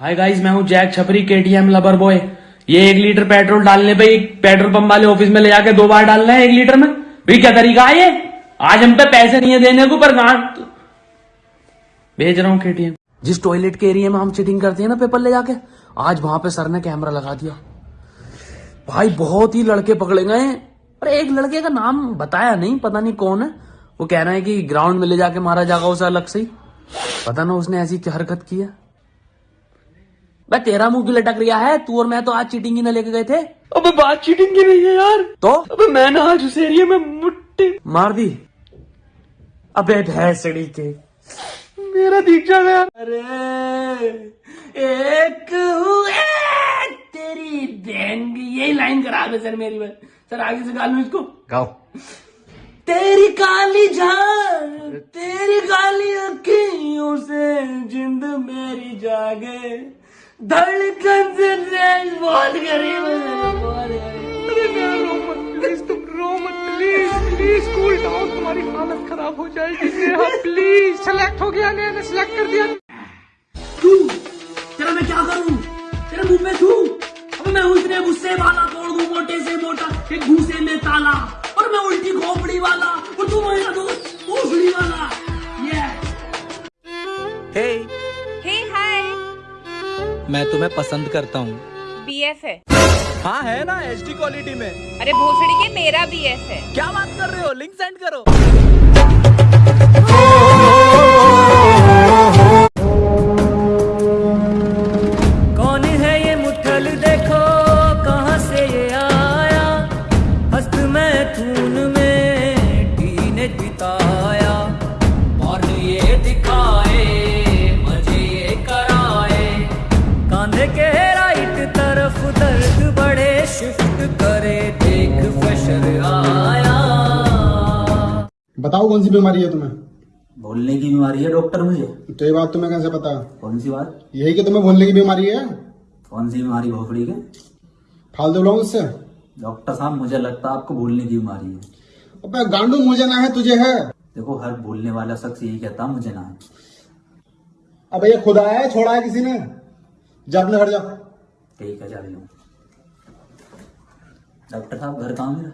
Hi guys, मैं हूँ Jack छपरी केटीएम लबर बॉय ये एक लीटर पेट्रोल डालने पे एक पेट्रोल पंप वाले ऑफ़िस में ले जाके दो बार डालना है एक लीटर में। भी क्या तरीका है ये? आज हम पे पैसे नहीं है देने को, पर भेज रहा हूँ केटीएम जिस टॉयलेट के एरिया में हम चीटिंग करते हैं ना पेपर ले जाके, आज वहाँ पे सर ने कैमरा लगा दिया। भाई, बहुत ही लड़के पकड़े गए पर एक लड़के का नाम बताया नहीं, पता नहीं कौन है। वो कह रहा है कि ग्राउंड में ले जाके मारा जाएगा उसे अलग से ही। पता ना उसने ऐसी क्या हरकत की है। भाई तेरा मुँह क्यों लटक रिया है? तू और मैं तो आज चीटिंग ही ना लेके गए थे। अबे बात चीटिंग की नहीं है यार। तो? अबे मैंने आज उस एरिया में मुट्ठी मार दी। अबे भैंसड़ी के। मेरा दिख जा गया अरे एक हुए। तेरी बहन की यही लाइन खराब है सर मेरी बात सर आगे से गा लू इसको? गाओ। तेरी काली जान तेरी काली अखियों से जिंद मेरी जागे। धड़कन से रेस बहुत गरीब बहुत गरीब। प्लीज़ तुम रो मत प्लीज़ प्लीज़ कूल डाउन तुम्हारी हालत खराब हो जाएगी नेहा प्लीज़ सेलेक्ट हो गया ने सिलेक्ट कर दिया। तू तेरा मैं क्या करूँ? तेरे मुँह में अब मैं उसने गुस्से वाला तोड़ दूँ मोटे से मोटा एक घूसे में ताला और मैं उल्टी खोपड़ी वाला और तू मेरा दोस्त भोसड़ी वाला। ये हाय मैं तुम्हें पसंद करता हूँ। बीएफ है। हाँ है ना एच डी क्वालिटी में। अरे भोसड़ी के मेरा बीएफ है। क्या बात कर रहे हो? लिंक सेंड करो। कौन है ये मुठल देखो कहाँ से ये आया? हस्त में खून में टीने बिताया बताओ कौन सी बीमारी है तुम्हें? बोलने की बीमारी है डॉक्टर मुझे। तो ये बात तुम्हें कैसे पता? कौन सी बात? यही कि तुम्हें बोलने की बीमारी है? कौन सी बीमारी भोसड़ी के? फालतू लोग उससे? डॉक्टर साहब मुझे लगता है आपको भूलने की बीमारी है। अबे गांडू मुझे ना है तुझे है। देखो हर भूलने वाला शख्स यही कहता मुझे ना है। अबे ये खुदा है छोड़ा है किसी ने? जा अपने घर जा ठीक है जा रही हूँ। डॉक्टर साहब घर कहाँ मेरा?